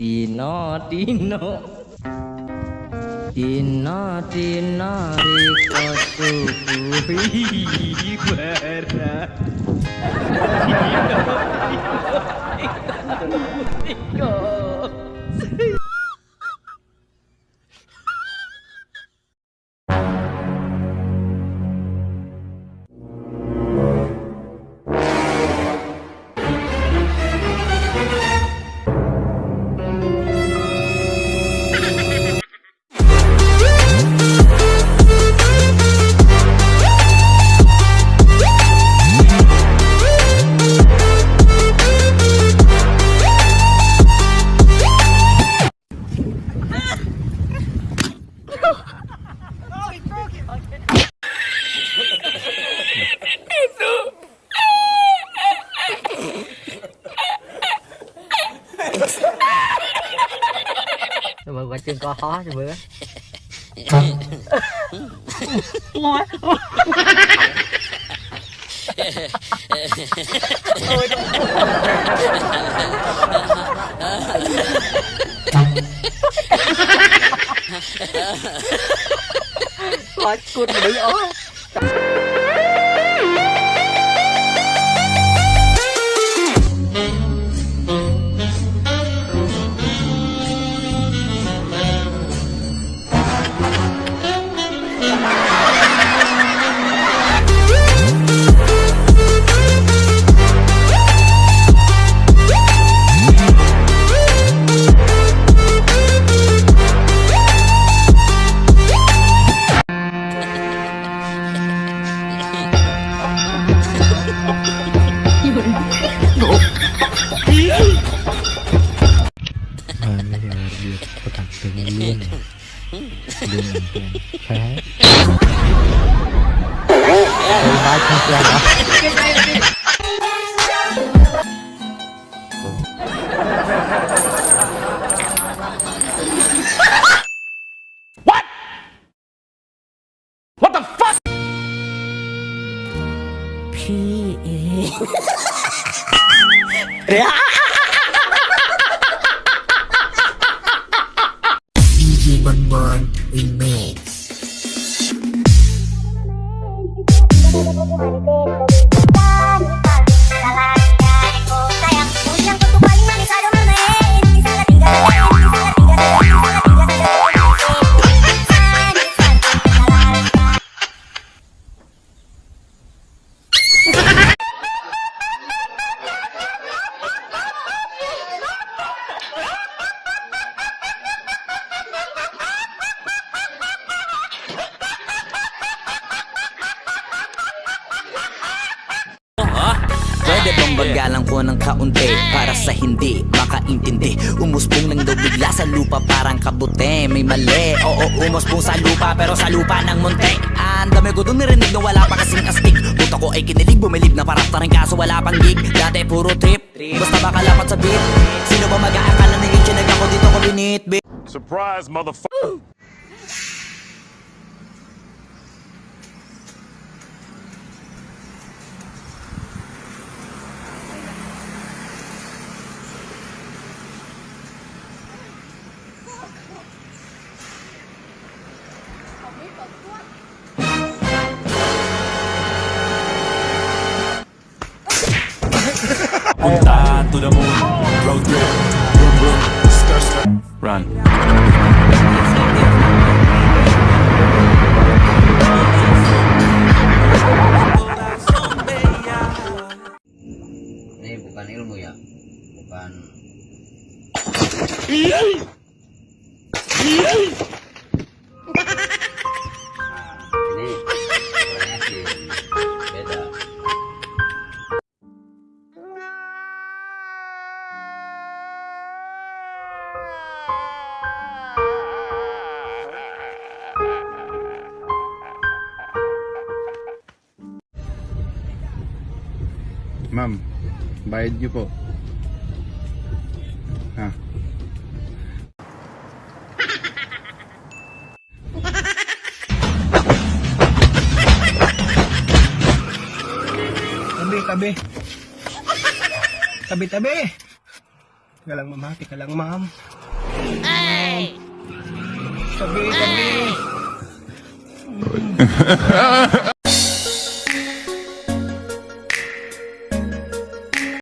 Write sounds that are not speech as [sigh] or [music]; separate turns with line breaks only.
Tino, Tino. Tino, Tino, Riko Tukuhi [laughs] Bara. Mà qua chân
co
khó cho bữa. Quá cút mà đứng ố ม
าไม่เห็นเดือดประกันตึงเลื่อนเรื่องแพ้ไป
บ้าน
คุ
ณเหรอ
พี่เอ๋
Bagalang ko ng kaunti Para sa hindi makaintindi. Umusbong lang daw bigla sa lupa parang kabute. May mali, oo umusbong sa lupa Pero sa lupa ng munti. Ang dami ko dun narinig na wala pa kasing astig. Puta ko ay kinilig, bumilib na parang rin kaso wala pang gig. Dati puro trip, basta makalapat sa beat. Sino ba mag-aakala na yung chinag ako dito ko binitbit
Surprise, motherfucker.
Punta to the moon. Road trip. Boom boom. Stir stir Run.
Ini bukan ilmu ya. Bukan
Ma'am, bayad niyo po Ha?
Tabi, tabi. Tabi, tabi. Teka lang, ma'am. ha? Teka lang, ma'am. Ay! Tabi, tabi. [laughs]